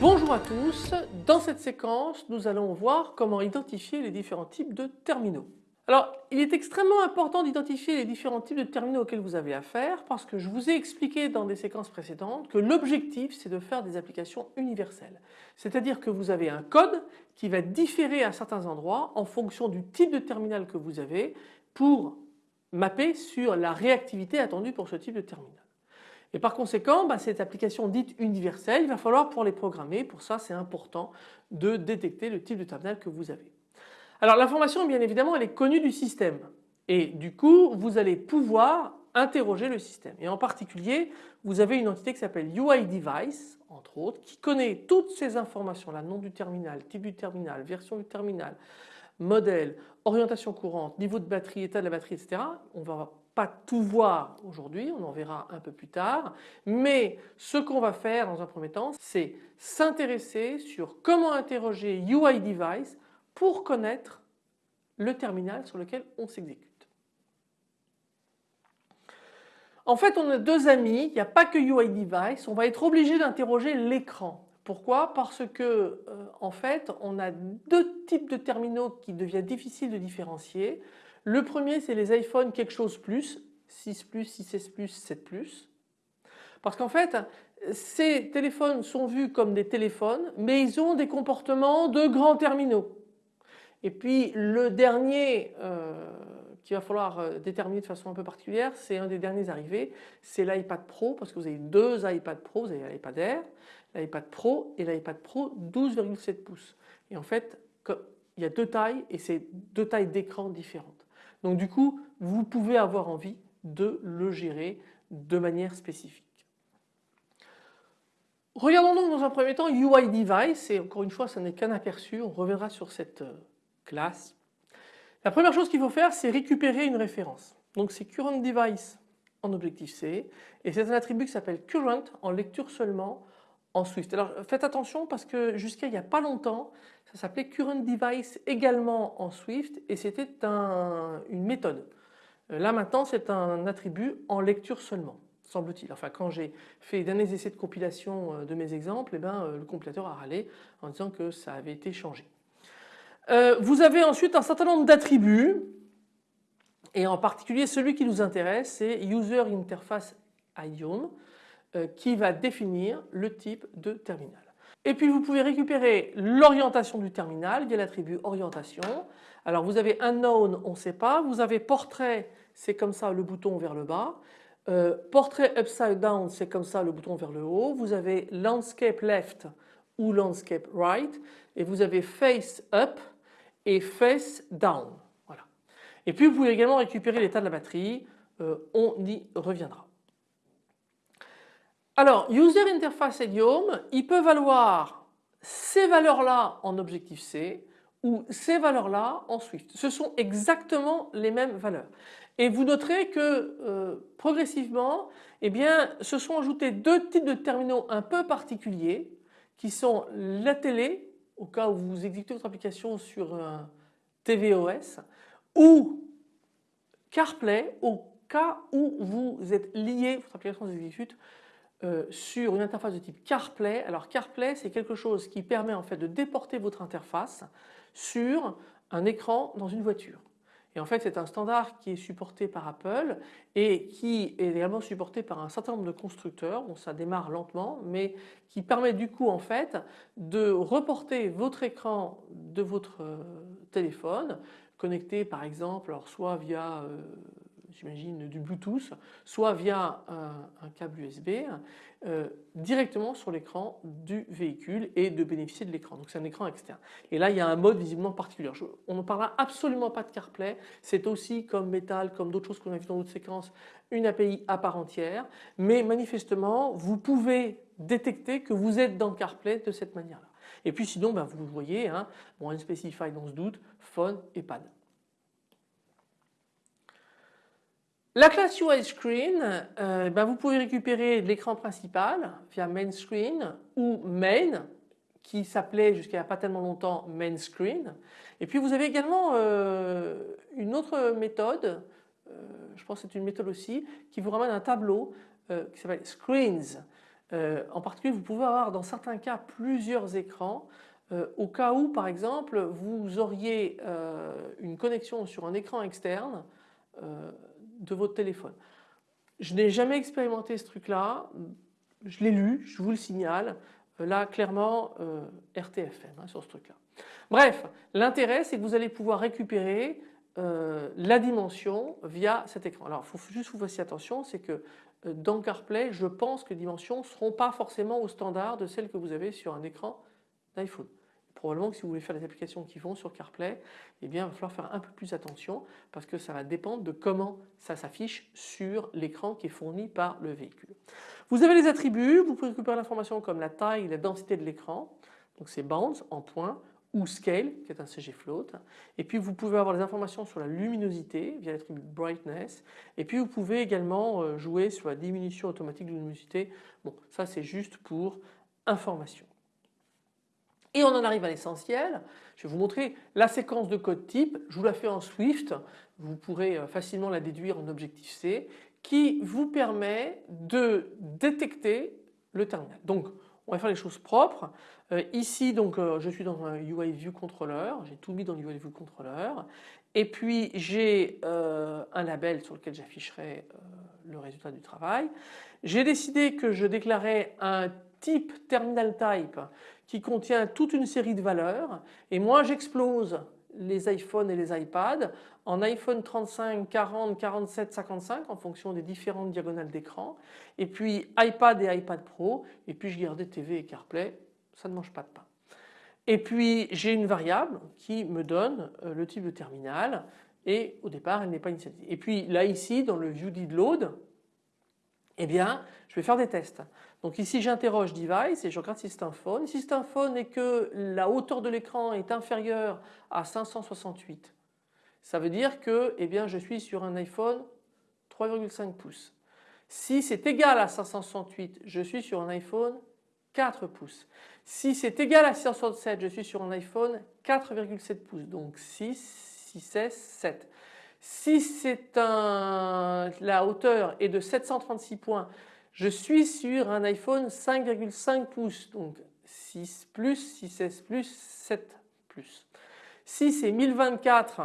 Bonjour à tous, dans cette séquence nous allons voir comment identifier les différents types de terminaux. Alors il est extrêmement important d'identifier les différents types de terminaux auxquels vous avez affaire parce que je vous ai expliqué dans des séquences précédentes que l'objectif c'est de faire des applications universelles. C'est-à-dire que vous avez un code qui va différer à certains endroits en fonction du type de terminal que vous avez pour mapper sur la réactivité attendue pour ce type de terminal. Et par conséquent, bah, cette application dite universelle, il va falloir pour les programmer, pour ça c'est important de détecter le type de terminal que vous avez. Alors l'information bien évidemment elle est connue du système. Et du coup vous allez pouvoir interroger le système. Et en particulier vous avez une entité qui s'appelle UI device entre autres qui connaît toutes ces informations là, nom du terminal, type du terminal, version du terminal, modèle, orientation courante, niveau de batterie, état de la batterie etc. On va pas tout voir aujourd'hui, on en verra un peu plus tard, mais ce qu'on va faire dans un premier temps, c'est s'intéresser sur comment interroger UI device pour connaître le terminal sur lequel on s'exécute. En fait, on a deux amis, il n'y a pas que UI device, on va être obligé d'interroger l'écran. Pourquoi? Parce que euh, en fait, on a deux types de terminaux qui deviennent difficiles de différencier. Le premier c'est les iPhone quelque chose plus, 6 plus, 6S plus, 7 plus. Parce qu'en fait ces téléphones sont vus comme des téléphones mais ils ont des comportements de grands terminaux. Et puis le dernier euh, qu'il va falloir euh, déterminer de façon un peu particulière, c'est un des derniers arrivés, c'est l'iPad Pro parce que vous avez deux iPad Pro, vous avez l'iPad Air, l'iPad Pro et l'iPad Pro 12,7 pouces. Et en fait, il y a deux tailles et c'est deux tailles d'écran différentes. Donc du coup, vous pouvez avoir envie de le gérer de manière spécifique. Regardons donc dans un premier temps UI device et encore une fois ce n'est qu'un aperçu, on reviendra sur cette euh, La première chose qu'il faut faire c'est récupérer une référence. Donc c'est current device en Objective-C et c'est un attribut qui s'appelle current en lecture seulement en Swift. Alors faites attention parce que jusqu'à il n'y a pas longtemps ça s'appelait current device également en Swift et c'était une méthode. Euh, là maintenant c'est un attribut en lecture seulement semble-t-il. Enfin quand j'ai fait derniers essais de compilation euh, de mes exemples, eh ben, euh, le compilateur a râlé en disant que ça avait été changé. Vous avez ensuite un certain nombre d'attributs et en particulier celui qui nous intéresse c'est user interface idiom qui va définir le type de terminal. Et puis vous pouvez récupérer l'orientation du terminal via l'attribut orientation. Alors vous avez unknown, on ne sait pas. Vous avez portrait, c'est comme ça le bouton vers le bas. Euh, portrait upside down, c'est comme ça le bouton vers le haut. Vous avez landscape left ou landscape right. Et vous avez face up et face down. Voilà. Et puis vous pouvez également récupérer l'état de la batterie. Euh, on y reviendra. Alors, User Interface Idiom, il peut valoir ces valeurs-là en Objective-C ou ces valeurs-là en Swift. Ce sont exactement les mêmes valeurs. Et vous noterez que euh, progressivement, eh bien, se sont ajoutés deux types de terminaux un peu particuliers qui sont la télé, au cas où vous exécutez votre application sur un tvOS, ou CarPlay, au cas où vous êtes lié, votre application s'exécute euh, sur une interface de type CarPlay. Alors CarPlay c'est quelque chose qui permet en fait de déporter votre interface sur un écran dans une voiture. Et en fait c'est un standard qui est supporté par Apple et qui est également supporté par un certain nombre de constructeurs, bon ça démarre lentement mais qui permet du coup en fait de reporter votre écran de votre euh, téléphone connecté par exemple alors soit via euh, j'imagine du Bluetooth, soit via un, câble USB euh, directement sur l'écran du véhicule et de bénéficier de l'écran. Donc c'est un écran externe. Et là il y a un mode visiblement particulier. on ne parlera absolument pas de CarPlay, c'est aussi comme Metal, comme d'autres choses qu'on a vu dans d'autres séquences, une API à part entière, mais manifestement vous pouvez détecter que vous êtes dans CarPlay de cette manière-là. Et puis sinon ben, vous voyez, hein, bon, Unspecified on se doute, phone et pad. La classe UI Screen, euh, ben vous pouvez récupérer l'écran principal via Main Screen ou Main qui s'appelait jusqu'à pas tellement longtemps Main Screen. Et puis vous avez également euh, une autre méthode, euh, je pense que c'est une méthode aussi, qui vous ramène un tableau qui s'appelle Screens. en particulier vous pouvez avoir dans certains cas plusieurs écrans au cas où par exemple vous auriez une connexion sur un écran externe de votre téléphone. Je n'ai jamais expérimenté ce truc-là, je l'ai lu, je vous le signale, euh, là clairement euh, RTFM hein, sur ce truc-là. Bref, l'intérêt c'est que vous allez pouvoir récupérer euh, la dimension via cet écran. Alors il faut juste vous fassiez attention, c'est que dans CarPlay, je pense que les dimensions ne seront pas forcément au standard de celles que vous avez sur un écran d'iPhone probablement que si vous voulez faire des applications qui vont sur CarPlay, eh bien il va falloir faire un peu plus attention parce que ça va dépendre de comment ça s'affiche sur l'écran qui est fourni par le véhicule. Vous avez les attributs, vous pouvez récupérer l'information comme la taille, la densité de l'écran, donc c'est bounds en points ou scale qui est un CG float et puis vous pouvez avoir les informations sur la luminosité via l'attribut brightness et puis vous pouvez également euh, jouer sur la diminution automatique de luminosité. Bon ça c'est juste pour information. Et on en arrive à l'essentiel. Je vais vous montrer la séquence de code type. Je vous la fais en Swift. Vous pourrez euh, facilement la déduire en Objective-C qui vous permet de détecter le terminal. Donc on va faire les choses propres. Euh, ici donc euh, je suis dans un UI View Controller, j'ai tout mis dans le UI View Controller et puis j'ai un label sur lequel j'afficherai le résultat du travail. J'ai décidé que je déclarais un type terminal type qui contient toute une série de valeurs et moi j'explose les iPhones et les iPads en iPhone 35, 40, 47, 55 en fonction des différentes diagonales d'écran et puis iPad et iPad Pro et puis je gardais TV et CarPlay, ça ne mange pas de pain. Et puis j'ai une variable qui me donne euh, le type de terminal et au départ elle n'est pas initialisée. Et puis là ici dans le view did load eh bien je vais faire des tests. Donc ici j'interroge device et je regarde si c'est un phone. Si c'est un phone et que la hauteur de l'écran est inférieure à 568, ça veut dire que eh bien, je suis sur un iPhone 3,5 pouces. Si c'est égal à 568, je suis sur un iPhone 4 pouces. Si c'est égal à 667, je suis sur un iPhone 4,7 pouces. Donc 6, 6, 16, 7. Si c'est un, la hauteur est de 736 points, je suis sur un iPhone 5,5 pouces, donc 6 plus, 6S plus, 7 plus. Si c'est 1024,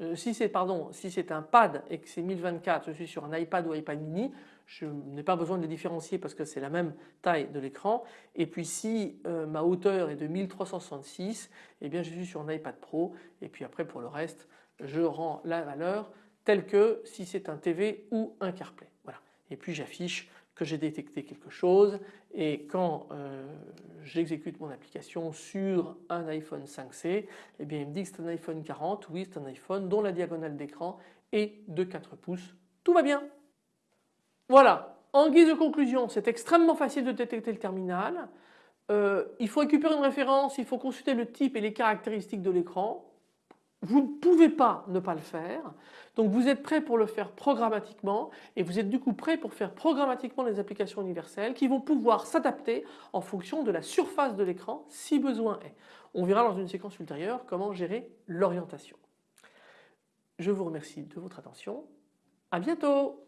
euh, si c'est pardon, si c'est un pad et que c'est 1024, je suis sur un iPad ou iPad mini, je n'ai pas besoin de les différencier parce que c'est la même taille de l'écran. Et puis si euh, ma hauteur est de 1366, eh bien je suis sur un iPad Pro. Et puis après pour le reste, je rends la valeur telle que si c'est un TV ou un CarPlay. Voilà. Et puis j'affiche que j'ai détecté quelque chose et quand euh, j'exécute mon application sur un iPhone 5C, eh bien il me dit que c'est un iPhone 40, oui c'est un iPhone dont la diagonale d'écran est de 4 pouces. Tout va bien. Voilà, en guise de conclusion, c'est extrêmement facile de détecter le terminal. Euh, il faut récupérer une référence, il faut consulter le type et les caractéristiques de l'écran. Vous ne pouvez pas ne pas le faire. Donc vous êtes prêt pour le faire programmatiquement et vous êtes du coup prêt pour faire programmatiquement les applications universelles qui vont pouvoir s'adapter en fonction de la surface de l'écran si besoin est. On verra dans une séquence ultérieure comment gérer l'orientation. Je vous remercie de votre attention. À bientôt